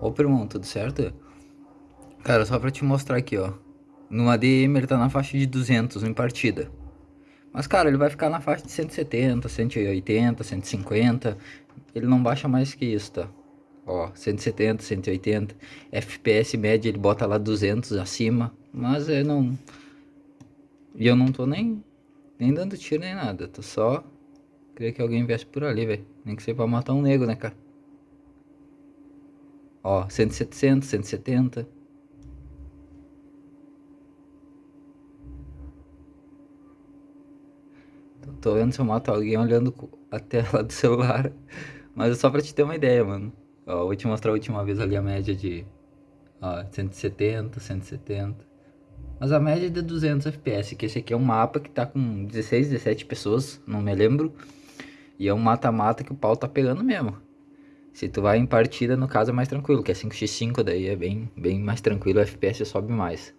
Ô, irmão, tudo certo? Cara, só pra te mostrar aqui, ó. No ADM ele tá na faixa de 200 em partida. Mas, cara, ele vai ficar na faixa de 170, 180, 150. Ele não baixa mais que isso, tá? Ó, 170, 180. FPS média ele bota lá 200 acima. Mas eu não... E eu não tô nem, nem dando tiro nem nada. Tô só... Queria que alguém viesse por ali, velho. Nem que seja pra matar um nego, né, cara? Ó, 170, 170. Tô vendo se eu mato alguém olhando a tela do celular. Mas é só pra te ter uma ideia, mano. Ó, vou te mostrar a última vez ali a média de ó, 170, 170. Mas a média é de 200 FPS, que esse aqui é um mapa que tá com 16, 17 pessoas, não me lembro. E é um mata-mata que o pau tá pegando mesmo. Se tu vai em partida, no caso é mais tranquilo, que é 5x5, daí é bem, bem mais tranquilo, o FPS sobe mais.